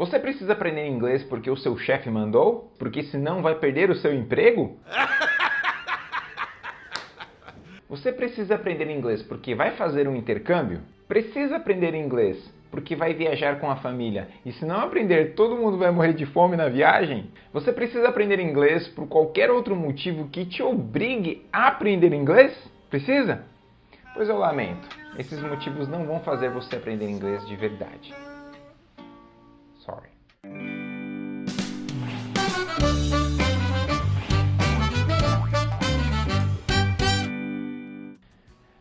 Você precisa aprender inglês porque o seu chefe mandou? Porque senão vai perder o seu emprego? Você precisa aprender inglês porque vai fazer um intercâmbio? Precisa aprender inglês porque vai viajar com a família e se não aprender todo mundo vai morrer de fome na viagem? Você precisa aprender inglês por qualquer outro motivo que te obrigue a aprender inglês? Precisa? Pois eu lamento, esses motivos não vão fazer você aprender inglês de verdade. Sorry.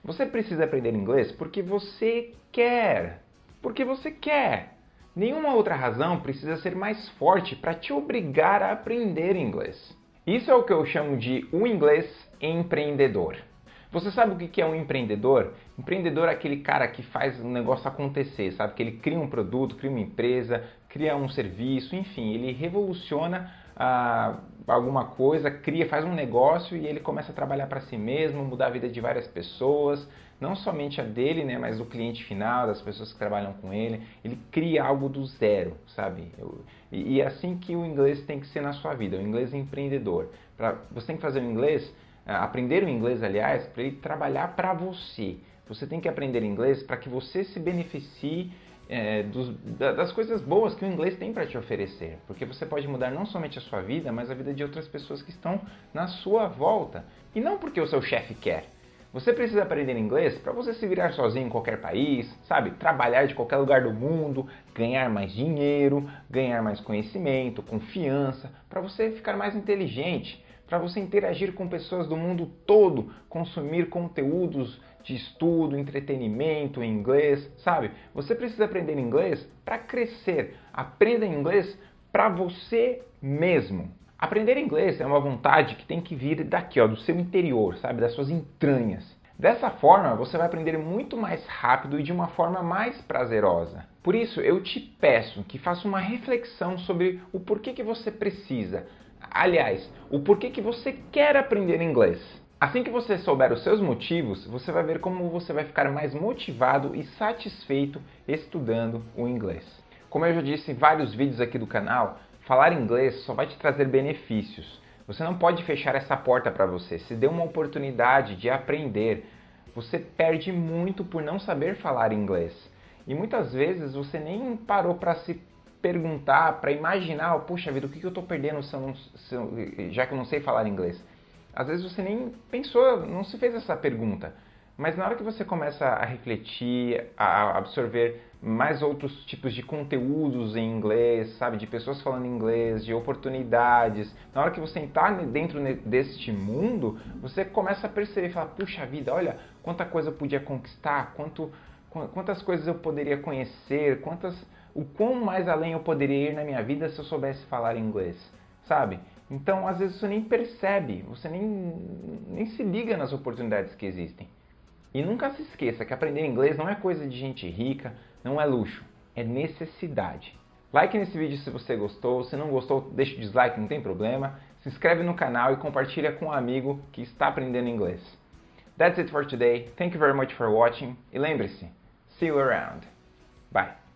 Você precisa aprender inglês porque você quer. Porque você quer. Nenhuma outra razão precisa ser mais forte para te obrigar a aprender inglês. Isso é o que eu chamo de o inglês empreendedor. Você sabe o que é um empreendedor? Empreendedor é aquele cara que faz um negócio acontecer, sabe? Que ele cria um produto, cria uma empresa, cria um serviço, enfim, ele revoluciona ah, alguma coisa, cria, faz um negócio e ele começa a trabalhar para si mesmo, mudar a vida de várias pessoas, não somente a dele, né, mas do cliente final, das pessoas que trabalham com ele. Ele cria algo do zero, sabe? Eu, e, e é assim que o inglês tem que ser na sua vida, o inglês empreendedor. Pra, você tem que fazer o inglês é, aprender o inglês, aliás, para ele trabalhar para você. Você tem que aprender inglês para que você se beneficie é, dos, das coisas boas que o inglês tem para te oferecer. Porque você pode mudar não somente a sua vida, mas a vida de outras pessoas que estão na sua volta. E não porque o seu chefe quer. Você precisa aprender inglês para você se virar sozinho em qualquer país, sabe? Trabalhar de qualquer lugar do mundo, ganhar mais dinheiro, ganhar mais conhecimento, confiança, para você ficar mais inteligente para você interagir com pessoas do mundo todo, consumir conteúdos de estudo, entretenimento inglês, sabe? Você precisa aprender inglês para crescer. Aprenda inglês para você mesmo. Aprender inglês é uma vontade que tem que vir daqui, ó, do seu interior, sabe? Das suas entranhas. Dessa forma, você vai aprender muito mais rápido e de uma forma mais prazerosa. Por isso, eu te peço que faça uma reflexão sobre o porquê que você precisa Aliás, o porquê que você quer aprender inglês. Assim que você souber os seus motivos, você vai ver como você vai ficar mais motivado e satisfeito estudando o inglês. Como eu já disse em vários vídeos aqui do canal, falar inglês só vai te trazer benefícios. Você não pode fechar essa porta para você. Se dê uma oportunidade de aprender, você perde muito por não saber falar inglês. E muitas vezes você nem parou para se perguntar, para imaginar, oh, puxa vida, o que, que eu estou perdendo se eu não, se eu, já que eu não sei falar inglês? Às vezes você nem pensou, não se fez essa pergunta. Mas na hora que você começa a refletir, a absorver mais outros tipos de conteúdos em inglês, sabe, de pessoas falando inglês, de oportunidades, na hora que você está dentro deste mundo, você começa a perceber, fala, puxa vida, olha quanta coisa eu podia conquistar, quanto, quantas coisas eu poderia conhecer, quantas o quão mais além eu poderia ir na minha vida se eu soubesse falar inglês, sabe? Então, às vezes você nem percebe, você nem, nem se liga nas oportunidades que existem. E nunca se esqueça que aprender inglês não é coisa de gente rica, não é luxo, é necessidade. Like nesse vídeo se você gostou, se não gostou, deixa o dislike, não tem problema. Se inscreve no canal e compartilha com um amigo que está aprendendo inglês. That's it for today. Thank you very much for watching. E lembre-se, see you around. Bye.